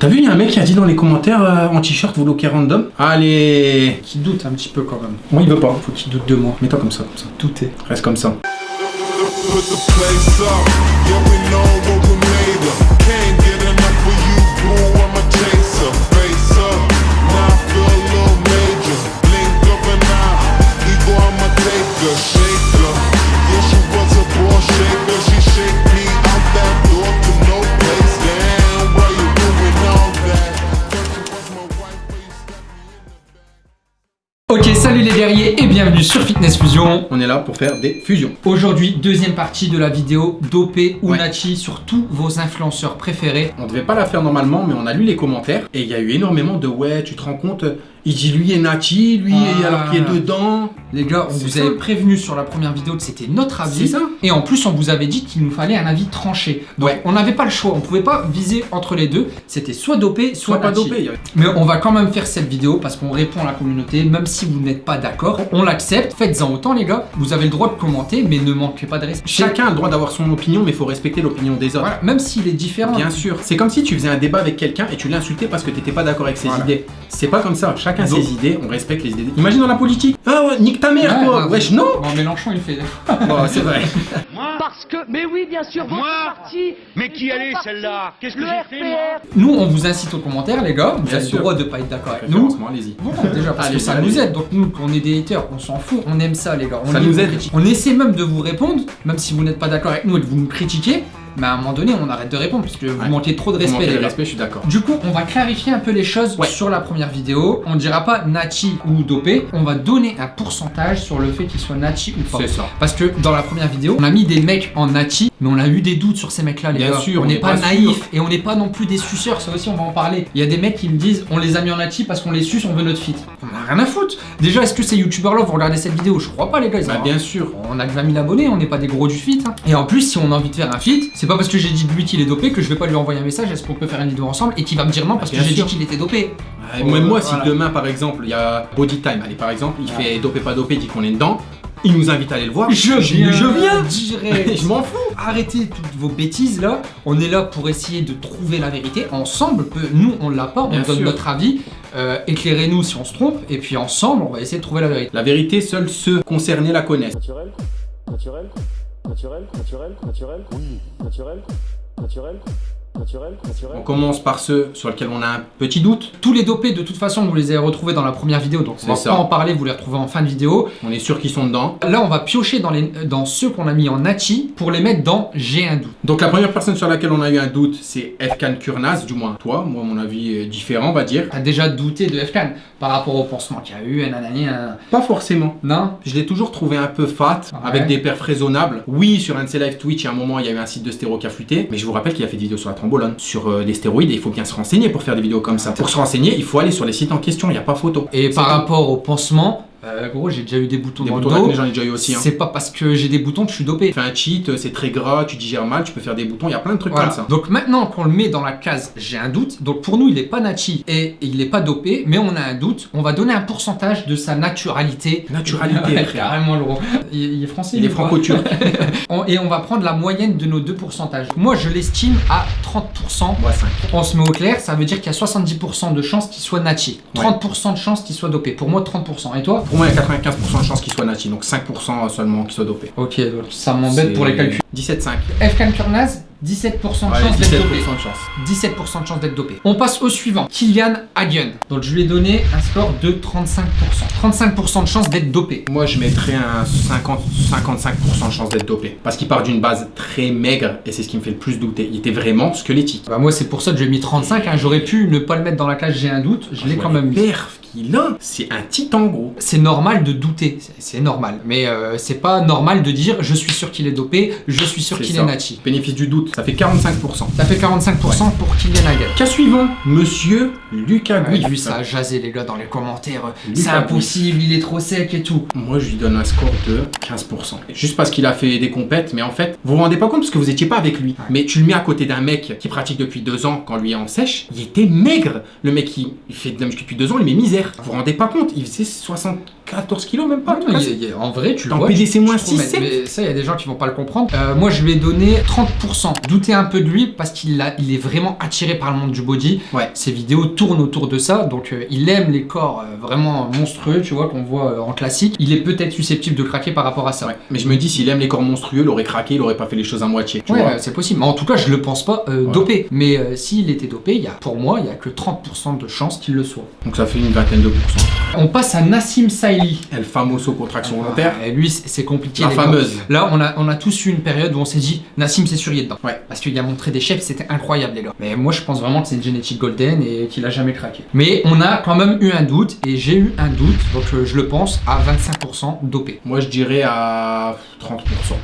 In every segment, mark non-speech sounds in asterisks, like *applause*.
T'as vu, il y a un mec qui a dit dans les commentaires euh, en t-shirt, vous loquez random Allez Qui doute un petit peu quand même. Moi, il veut pas. Faut qu'il doute de moi. Mets-toi comme ça, comme ça. Douter. Reste comme ça. Bienvenue sur Fitness Fusion. On est là pour faire des fusions. Aujourd'hui, deuxième partie de la vidéo dopé ou Ouais. Nachi sur tous vos influenceurs préférés. On devait pas la faire normalement, mais on a lu les commentaires et il y a eu énormément de ouais, tu te rends compte, il dit lui est Nati, lui Ah. alors qu'il est dedans. Les gars, on vous ça. avait prévenu sur la première vidéo que c'était notre avis. C'est ça. Et en plus, on vous avait dit qu'il nous fallait un avis tranché. Donc, Ouais. on n'avait pas le choix. On pouvait pas viser entre les deux. C'était soit dopé, soit, Soit pas dopé. Mais on va quand même faire cette vidéo parce qu'on répond à la communauté, même si vous n'êtes pas d'accord. On l'accepte. Faites-en autant, les gars. Vous avez le droit de commenter, mais ne manquez pas de respect. Chacun a le droit d'avoir son opinion, mais il faut respecter l'opinion des autres. Voilà, même s'il est différent. Bien sûr. C'est comme si tu faisais un débat avec quelqu'un et tu l'insultais parce que t'étais pas d'accord avec ses Voilà. idées. C'est pas comme ça. Chacun Donc- ses idées, on respecte les idées. Imagine dans la politique. Ah ouais, nique ta mère, Ouais, toi. non, Wesh, non. Bon, Mélenchon, il fait. *laughs* Bon, c'est vrai. Parce que, mais oui, bien sûr, votre Moi parti. Mais qui partis. celle-là? Qu'est-ce que j'ai fait, moi? Nous, on vous incite aux commentaires, les gars. Vous Bien avez le sûr. droit de pas être d'accord avec nous. Allez-y. Déjà, parce Allez, que ça allez. nous aide. Donc, nous, qu'on est des haters, on s'en fout. On aime ça, les gars. On Ça nous aide. On essaie même de vous répondre, même si vous n'êtes pas d'accord avec nous et que vous nous critiquez. Mais à un moment donné, on arrête de répondre parce que vous Ouais. manquez trop de respect, les de respect, je suis d'accord. Du coup, on va clarifier un peu les choses Ouais. sur la première vidéo. On dira pas Nachi ou dopé. On va donner un pourcentage sur le fait qu'il soit Nachi ou pas. C'est ça. Parce que dans la première vidéo, on a mis des mecs en Nachi, mais on a eu des doutes sur ces mecs-là, les Bien gars. sûr, on on n'est pas, pas naïf et on n'est pas non plus des suceurs. Ça aussi, on va en parler. Il y a des mecs qui me disent on les a mis en Nachi parce qu'on les suce, on veut notre fit. On a rien à foutre. Déjà, est-ce que ces youtubeurs là vont regarder cette vidéo? Je crois pas, les gars. Ils Bah, bien sûr. on a que 20 000 abonnés, on n'est pas des gros du fit. hein. Et en plus, si on a envie de faire un fit, c'est pas parce que j'ai dit de lui qu'il est dopé que je vais pas lui envoyer un message est-ce qu'on peut faire une vidéo ensemble et qu'il va me dire non parce que j'ai dit sûr. qu'il était dopé? Ouais, Même moi, si Voilà. demain, par exemple, il y a Body Time, allez, par exemple, il fait dopé pas dopé, il dit qu'on est dedans, il nous invite à aller le voir. je viens. direct. *laughs* Je m'en fous. Arrêtez toutes vos bêtises là. On est là pour essayer de trouver la vérité. Ensemble, nous on l'a pas, on Bien donne sûr. notre avis. Euh, Éclairez-nous si on se trompe. Et puis ensemble, on va essayer de trouver la vérité. La vérité, seuls ceux concernés la connaissent. Naturel Naturel Naturel Naturel Naturel Oui. Naturel Naturel Naturel Naturel On commence par ceux sur lesquels on a un petit doute. Tous les dopés, de toute façon, vous les avez retrouvés dans la première vidéo, donc on va ça. pas en parler. Vous les retrouvez en fin de vidéo. On est sûr qu'ils sont dedans. Là, on va piocher dans, les, dans ceux qu'on a mis en Nachi pour les mettre dans J'ai un doute. Donc la première personne sur laquelle on a eu un doute, c'est Efkan Kurnaz, du moins toi. Moi, mon avis est différent, on va dire. T'as déjà douté de FKN par rapport au pansement qu'il y a eu, nanani, un... Pas forcément. Non? Je l'ai toujours trouvé un peu fat, Ouais. avec des perfs raisonnables. Oui, sur un de ses live Twitch, il y a un moment, il y a eu un site de stéro qui a fuité. Mais je vous rappelle qu'il a fait des vidéos sur la trombolone, sur euh, des stéroïdes, et il faut bien se renseigner pour faire des vidéos comme ça. Pour se renseigner, il faut aller sur les sites en question, il n'y a pas photo. Et par tout. rapport au pansement, euh, gros, j'ai déjà eu des boutons Des dans boutons le dos. j'en ai déjà eu aussi. Hein. C'est pas parce que j'ai des boutons que je suis dopé. Tu fais un cheat, c'est très gras, tu digères mal, tu peux faire des boutons, il y a plein de trucs Voilà. comme ça. Donc maintenant qu'on le met dans la case j'ai un doute, donc pour nous il est pas nachi et il est pas dopé, mais on a un doute, on va donner un pourcentage de sa naturalité. Naturalité, *laughs* Ouais, carrément lourd. Il, il est français Il est franco-turc. *laughs* Et on va prendre la moyenne de nos deux pourcentages. Moi je l'estime à 30%. Moi, 5. On se met au clair, ça veut dire qu'il y a 70% de chances qu'il soit nachi. 30% de chances qu'il soit dopé. Pour moi 30%. Et toi? Pour moi, il y a 95% de chances qu'il soit nati, donc 5% seulement qu'il soit dopé. Ok, donc ça m'embête pour les calculs. 17,5. Fkan Kurnaz, 17% de chance d'être 17% dopé. de chance. 17% de chance d'être dopé. On passe au suivant, Kylian Hagen. Donc je lui ai donné un score de 35%. 35% de chance d'être dopé. Moi, je mettrais un 50, 55% de chance d'être dopé. Parce qu'il part d'une base très maigre et c'est ce qui me fait le plus douter. Il était vraiment squelettique. Bah moi c'est pour ça que j'ai mis 35, hein. j'aurais pu ne pas le mettre dans la cage j'ai un doute, je l'ai quand même mis. Perf a, c'est un titan gros. C'est normal de douter, c'est- normal. Mais euh, c'est pas normal de dire je suis sûr qu'il est dopé, je suis sûr qu'il est nachi. Bénéfice du doute, ça fait 45%. Ça fait 45% pour Kylian Hagen. Cas suivant, monsieur Lucas Ouais, Gouif. lui ça a jasé les gars dans les commentaires, euh, c'est impossible, il est trop sec et tout. Moi, je lui donne un score de 15%. Juste parce qu'il a fait des compètes, mais en fait, vous vous rendez pas compte parce que vous étiez pas avec lui. Mais tu le mets à côté d'un mec qui pratique depuis deux ans quand lui est en sèche, il était maigre. Le mec qui fait de la depuis deux ans, il met misère. Vous vous rendez pas compte Il faisait 74 kilos, même pas. Non, en tout cas, il y a- il y a- en vrai, tu le vois. PDC moins tu trouves, 6, mais- mais ça, il y a des gens qui vont pas le comprendre. Euh, moi, je lui ai donné 30%. Doutez un peu de lui parce qu'il il est vraiment attiré par le monde du body. Ouais. Ses vidéos tournent autour de ça. Donc, euh, il aime les corps euh, vraiment monstrueux, tu vois, qu'on voit en classique. Il est peut-être susceptible de craquer par rapport à ça. Ouais. Mais je me dis, s'il aime les corps monstrueux, il aurait craqué, il aurait pas fait les choses à moitié. Tu Ouais, c'est possible. Mais en tout cas, je le pense pas dopé. Mais s'il était dopé, il y a, pour moi, il y a que 30% de chances qu'il le soit. Donc ça fait une vingtaine de pourcents. On passe à Nassim Saïli. El famoso contraction volontaire. Et lui, c'est compliqué. La gars. fameuse. Là, on a, on a tous eu une période où on s'est dit, Nassim, c'est sûr, il est dedans. Ouais. Parce qu'il a montré des chefs, c'était incroyable, les gars. Mais moi, je pense vraiment que c'est une génétique golden et qu'il a jamais craqué. Mais on a quand même eu un doute, et j'ai eu un doute, donc euh, je le pense, à 25% dopé. Moi, je dirais à 30%.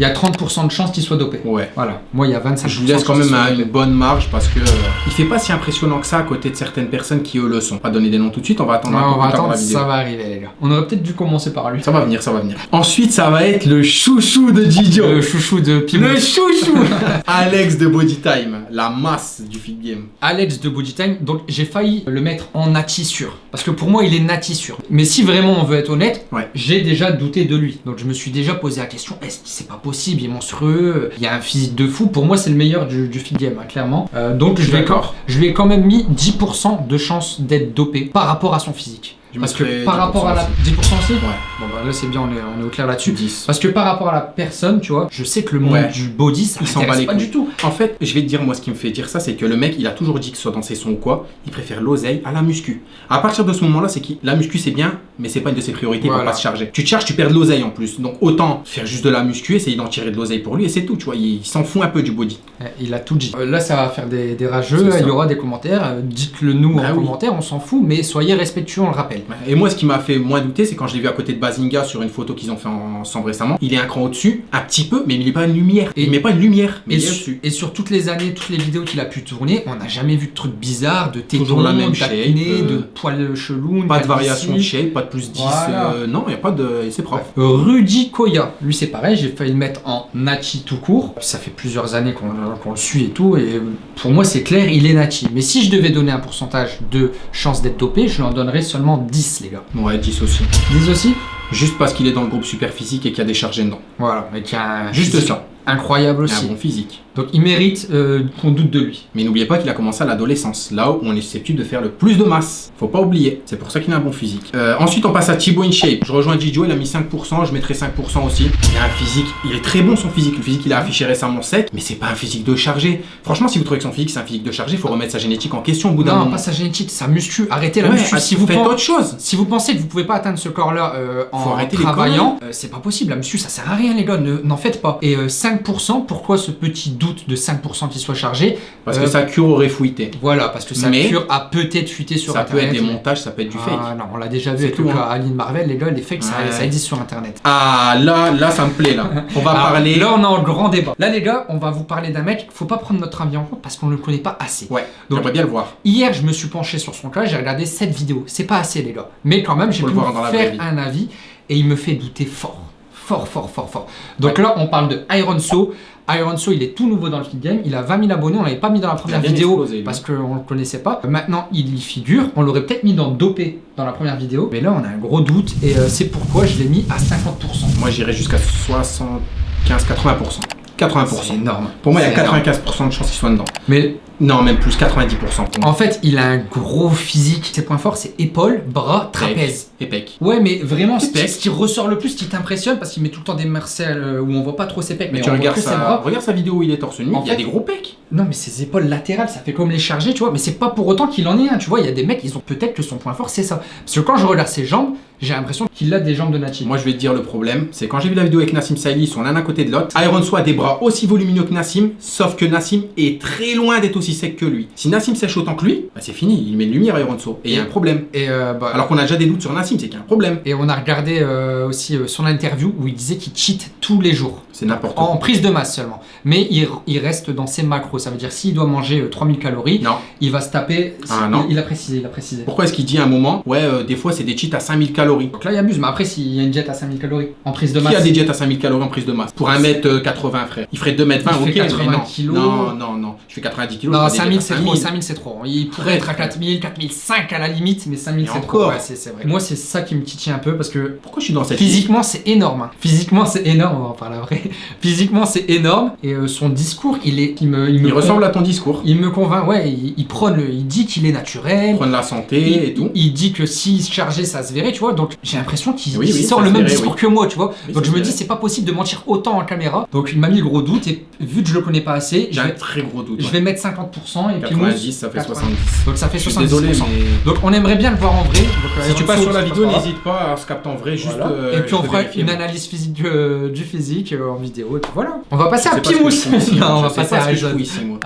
Il y a 30% de chances qu'il soit dopé. Ouais. Voilà. Moi, il y a 25%. Je lui laisse quand même une bonne marge parce que euh, il fait pas si impressionnant que ça à côté de certaines personnes qui eux le sont. Pas donner des noms tout de suite, on va attendre On va attendre, la vidéo. ça va arriver, les gars. On aurait peut-être dû commencer par lui. Ça va venir, ça va venir. Ensuite, ça va être le chouchou de Didio. Le chouchou de Pimou. Le chouchou *laughs* Alex de Body Time, la masse du feed game. Alex de Body Time, donc j'ai failli le mettre en nati sûr. Parce que pour moi, il est nati sûr. Mais si vraiment on veut être honnête, Ouais. j'ai déjà douté de lui. Donc je me suis déjà posé la question est-ce que c'est pas possible? Il est monstrueux, il y a un physique de fou. Pour moi, c'est le meilleur du, du feed game, hein, clairement. Euh, donc Je lui ai, je lui ai quand même mis 10% de chance d'être dopé par rapport à son physique. Je Parce que par 10% rapport à la. aussi. 10% aussi Ouais, Bon bah là c'est bien, on est, on est au clair là-dessus. 10. Parce que par rapport à la personne, tu vois, je sais que le monde Ouais. du body, ça s'en bat les pas du tout. En fait, je vais te dire, moi, ce qui me fait dire ça, c'est que le mec, il a toujours dit que ce soit dans ses sons ou quoi, il préfère l'oseille à la muscu. À partir de ce moment-là, c'est que la muscu, c'est bien, mais c'est pas une de ses priorités Voilà. pour pas se charger. Tu te charges, tu perds de l'oseille en plus. Donc, autant faire juste de la muscu, essayer d'en tirer de l'oseille pour lui, et c'est tout, tu vois. Il, il s'en fout un peu du body. Eh, Il a tout dit. Euh, là, ça va faire des, des rageux, il y aura des commentaires. euh, Dites-le nous Bah en oui. commentaire, on s'en fout, mais soyez respectueux, on le rappelle. Et moi, ce qui m'a fait moins douter, c'est quand je l'ai vu à côté de Bazinga sur une photo qu'ils ont fait ensemble récemment. Il est un cran au-dessus, un petit peu, mais il met pas une lumière. Et- il met pas une lumière, mais Et, il est su- au-dessus. et sur toutes les années, toutes les vidéos qu'il a pu tourner, on n'a jamais vu de trucs bizarres, de tétons, Toujours la même shape, euh, de poils chelous, Pas de variation de shape, pas de plus 10. Voilà. euh, non, il n'y a pas de. et C'est propre. Euh, Rudy Koya, lui c'est pareil, j'ai failli le mettre en Nachi tout court. Ça fait plusieurs années qu'on qu'on le suit et tout, et pour moi c'est clair, il est Nachi. Mais si je devais donner un pourcentage de chance d'être dopé, je lui en donnerais seulement 10 les gars. Ouais, 10 aussi. 10 aussi Juste parce qu'il est dans le groupe super physique et qu'il y a des chargés dedans. Voilà, mais qui a un Juste physique ça. incroyable Il a aussi. un bon physique. Donc il mérite euh, qu'on doute de lui. Mais n'oubliez pas qu'il a commencé à l'adolescence, là où on est susceptible de faire le plus de masse. Faut pas oublier, c'est pour ça qu'il a un bon physique. Euh, ensuite, on passe à Thibaut InShape. Je rejoins Gijo, il a mis 5%, je mettrai 5% aussi. Il a un physique, il est très bon son physique. Le physique qu'il a affiché récemment sec, mais c'est pas un physique de chargé. Franchement, si vous trouvez que son physique c'est un physique de chargé, faut remettre sa génétique en question au bout d'un Non, moment. pas sa génétique, sa muscu. Arrêtez la Ouais, muscu. ah, Si vous, faites autre chose. si vous pensez que vous pouvez pas atteindre ce corps-là euh, Faut en travaillant, euh, c'est pas possible. La muscu, ça sert à rien, les gars. ne- N'en faites pas. Et euh, 5%, pourquoi ce petit doute de 5% qui soit chargé Parce Euh, que sa cure aurait fuité. Voilà, parce que sa Mais- cure a peut-être fuité sur Ça peut Internet. être des montages, ça peut être du fake. Ah non, on l'a déjà vu avec tout, le hein. Aline Marvel, les gars, les fakes, ça, Ouais. ça existe sur Internet. Ah, là, là, ça me plaît, là. On va Alors, *laughs* parler. Là, on est en grand débat. Là, les gars, on va vous parler d'un mec. Faut pas prendre notre avis en compte parce qu'on ne le connaît pas assez. Ouais, Donc- bien le voir. Hier, je me suis penché sur son cas, j'ai regardé cette vidéo. C'est pas assez, les gars. Mais quand même, j'ai pu le voir dans faire un avis et il me fait douter fort. Fort, fort, fort, fort. Donc là, on parle de Iron So. Iron So, il est tout nouveau dans le feed game. Il a 20 000 abonnés. On l'avait pas mis dans la première vidéo explosé, parce qu'on le connaissait pas. Maintenant, il y figure. On l'aurait peut-être mis dans Dopé dans la première vidéo. Mais là, on a un gros doute et euh, c'est pourquoi je l'ai mis à 50%. Moi, j'irais jusqu'à 75-80%. 80%. C'est énorme. Pour moi, il y a C'est énorme. 95% de chances qu'il soit dedans. Mais Non, même plus, 90% pour moi. en fait, il a un gros physique. Ses points forts, c'est épaules, bras, trapèze. Et pec. Ouais, mais vraiment, ce qui, Pec. ce qui ressort le plus, ce qui t'impressionne, parce qu'il met tout le temps des marcels euh, où on voit pas trop ses pecs, mais, Mais tu regardes sa... bras. regarde sa vidéo où il est torse nu, En il y a des gros pecs. Non, mais ses épaules latérales, ça fait comme les charger, tu vois. Mais c'est pas pour autant qu'il en est un, tu vois. Il y a des mecs, ils ont peut-être que son point fort, c'est ça. Parce que quand je regarde ses jambes, j'ai l'impression qu'il a des jambes de Nachi. Moi, je vais te dire le problème, c'est quand j'ai vu la vidéo avec Nassim Saïli, ils sont l'un à côté de l'autre. Iron Soi a des bras aussi volumineux que Nassim, sauf que Nassim est très loin d'être aussi sec que lui. Si Nassim sèche autant que lui, bah, c'est fini, il met une lumière à Iron Soi. Et il y a un problème. Et, euh, bah, Alors qu'on a déjà des doutes sur Nassim, c'est qu'il y a un problème. et on a regardé euh, aussi euh, son interview où il disait qu'il cheat tous les jours. C'est n'importe En quoi. prise de masse seulement. Mais il, il reste dans ses macros. Ça veut dire s'il doit manger euh, 3000 calories, Non. il va se taper. Ah, non. Il, il a précisé, il a précisé. Pourquoi est-ce qu'il dit à un moment, ouais, euh, des fois c'est des cheats à 5000 calories? Donc là, il abuse. Mais après, s'il y a une jet à 5000 calories en prise de masse. Qui a des jets à 5000 calories en prise de masse? Pour 1m80, frère. Il ferait 2m20, Il ok, fait 80 mais non. kilos. Non, non, non. Je fais 90 kilos. Non, je fais des 5000 jets à c'est trop, 5000 c'est trop. Il pourrait être à frère. 4000, 4005 à la limite, mais 5000 Et c'est trop. vrai. Moi, c'est ça qui me titille un peu parce que Pourquoi je suis dans cette physiquement, c'est énorme. hein. Physiquement, c'est énorme, on va en parler après. *laughs* Physiquement, c'est énorme et euh, son discours, il est. Il me, il me Il ressemble à ton discours. Il me convainc, ouais, il, il prône, le- il dit qu'il est naturel. Prendre la santé Il, et tout. il- il dit que s'il se chargeait, ça se verrait, tu vois. Donc j'ai l'impression qu'il Oui, il oui, sort le même verrait, discours oui. que moi, tu vois. Donc je me dis, c'est pas possible de mentir autant en caméra. Donc il m'a mis le gros doute et vu que je le connais pas assez, J'ai un très gros doute. je ouais. vais mettre 50% et puis 90, ça fait 90. 70. Donc ça fait Je suis 70%. désolé, mais. Donc on aimerait bien le voir en vrai. Donc, euh, Si tu passes sur la vidéo, n'hésite pas à se capter en vrai, juste. Euh, et puis on fera une moi. analyse physique du, physique en vidéo. Et puis voilà. On va passer à sais pas ce que Pimous. je fous *laughs* ici, non, on va passer pas à moi.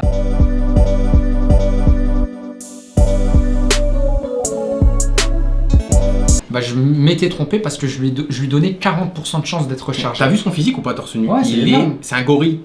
Bah je m'étais trompé parce que je lui, je lui donnais 40% de chance d'être rechargé. T'as vu son physique ou pas torse nu? Ouais, Il est. C'est un gorille.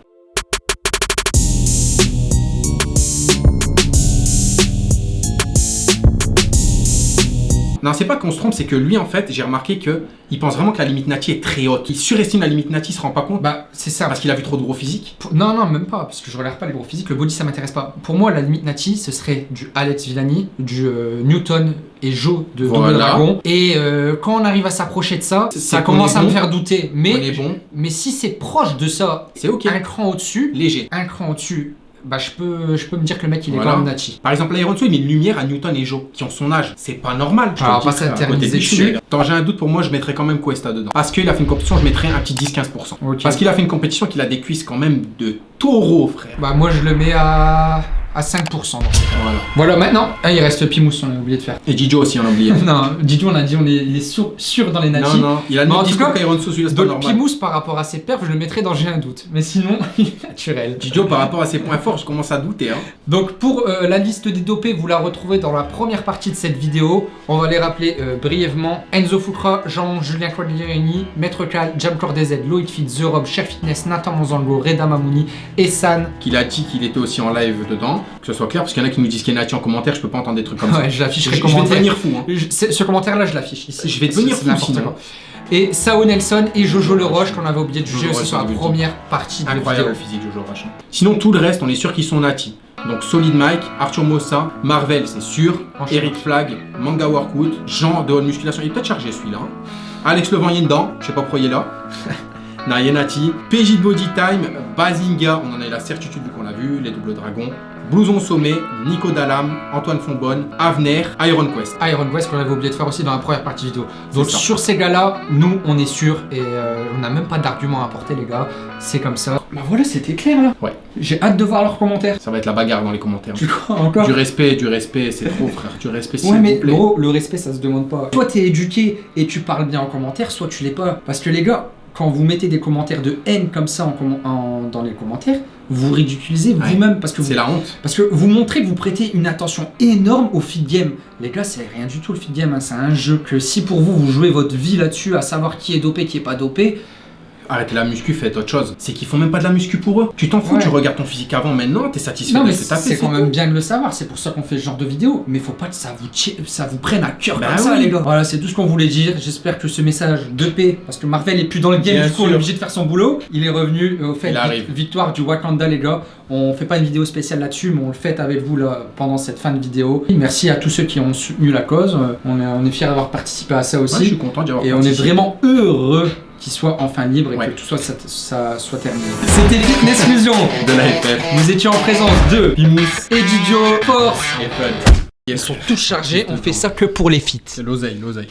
Non, c'est pas qu'on se trompe, c'est que lui, en fait, j'ai remarqué que il pense vraiment que la limite Nati est très haute. Il surestime la limite Nati, il se rend pas compte Bah c'est ça. parce qu'il a vu trop de gros physique. Pour- Non, non, même pas, parce que je regarde pas les gros physiques. Le body, ça m'intéresse pas. Pour moi, la limite Nati, ce serait du Alex Villani, du euh, Newton et Joe de Voilà. Double Dragon. Et euh, quand on arrive à s'approcher de ça, ça commence à me faire douter. On est Mais, bon, mais si c'est proche de ça, c'est ok. un cran au-dessus, Léger. un cran au-dessus, bah je peux, je peux me dire que le mec, il est Voilà. quand même. Par exemple, l'Iron il met une lumière à Newton et Joe, qui ont son âge. C'est pas normal. je Alors, à s'interniser. Attends, j'ai un doute pour moi, je mettrais quand même Cuesta dedans. Parce qu'il a fait une compétition, je mettrais un petit 10-15%. Ok. Parce qu'il a fait une compétition qu'il a des cuisses quand même de taureau, frère. Bah moi, je le mets à, à 5%. dans ce cas. Voilà. Voilà, maintenant, ah, il reste Pimous, on a oublié de faire. Et Didio aussi, on a oublié. *laughs* non, Didier, on a dit, on est, il est sûr, sûr dans les non, Nati. non, il a le même discours cas, qu'Iron celui-là, c'est pas normal. Par rapport à ses perfs, je le mettrais dans j'ai un doute. Mais sinon, *laughs* il est naturel. Didio, par rapport à ses points forts, je commence à douter. Hein. Donc pour euh, la liste des dopés, vous la retrouvez dans la première partie de cette vidéo. On va les rappeler euh, brièvement. Enzo Fukra, Jean-Julien Quagliarini, Maître Cal, Jam Core DZ, Loïc Fit, The Rob, Cher Fitness, Nathan Monzango, Reda Mamouni, Essan. Qu'il a dit qu'il était aussi en live dedans. Que ce soit clair, parce qu'il y en a qui nous disent Nati en commentaire, je peux pas entendre des trucs comme ça. Ouais, je Je, l'afficherai je vais devenir fou. Hein. Je- Ce commentaire-là, je l'affiche ici. Je vais devenir fou, n'importe sinon. quoi. Et Sao Nelson et Jojo Le Roche qu'on avait oublié de juger Roche, sur la première partie de la Incroyable vidéo. le physique, Jojo Rachin. Sinon, tout le reste, on est sûr qu'ils sont Nati. Donc, Solid Mike, Arthur Mossa, Marvel, c'est sûr. Eric Flag, Manga Workout, Jean de haute musculation. Il est peut-être chargé celui-là. hein. Alex Levent, il est dedans. Je sais pas pourquoi il est là. *laughs* Naye Nati. PJ de Body Time, Bazinga, on en a eu la certitude vu qu'on l'a vu. Les doubles dragons. Blouson Sommet, Nico Dalam, Antoine Fonbonne, Avner, Iron Quest. Iron West qu'on avait oublié de faire aussi dans la première partie vidéo. Donc sur ces gars-là, nous on est sûr et euh, on n'a même pas d'argument à apporter les gars. C'est comme ça. Bah voilà, c'était clair là. Ouais. J'ai hâte de voir leurs commentaires. Ça va être la bagarre dans les commentaires. Tu crois encore? Du respect, du respect, c'est trop frère. Du respect, Ouais mais vous plaît. gros, le respect ça se demande pas. Soit t'es éduqué et tu parles bien en commentaire, soit tu l'es pas. Parce que les gars, quand vous mettez des commentaires de haine comme ça en commen- en- dans les commentaires, vous ridiculisez Ouais. vous-même parce que vous C'est la honte. Parce que vous montrez que vous prêtez une attention énorme au feed game. Les gars, c'est rien du tout le feed game. hein. C'est un jeu que si pour vous, vous jouez votre vie là-dessus, à savoir qui est dopé, qui est pas dopé, Arrêtez la muscu, faites autre chose. C'est qu'ils font même pas de la muscu pour eux. Tu t'en fous, Ouais. tu regardes ton physique avant, maintenant, t'es satisfait non de mais ce que t'as fait. c'est quand même bien de le savoir. C'est pour ça qu'on fait ce genre de vidéo. Mais faut pas que ça vous, ça vous prenne à cœur Bah comme ça, les gars. Voilà, c'est tout ce qu'on voulait dire. J'espère que ce message de paix, parce que Marvel est plus dans le game, Bien du coup, on est obligé de faire son boulot. Il est revenu euh, au fait Il arrive. vic- victoire du Wakanda, les gars. On fait pas une vidéo spéciale là-dessus, mais on le fait avec vous là pendant cette fin de vidéo. Merci à tous ceux qui ont soutenu la cause. Euh, On est, on est fiers d'avoir participé à ça Ouais, aussi. je suis content d'y avoir Et on est vraiment heureux qu'il soit enfin libre et Ouais. que tout soit, ça, ça soit terminé. C'était Fitness Fusion. de la FF. Nous étions en présence de Pimous et Didio Force. Et fun. Ils sont tous chargés, on fait ça que pour les fits. C'est l'oseille, l'oseille.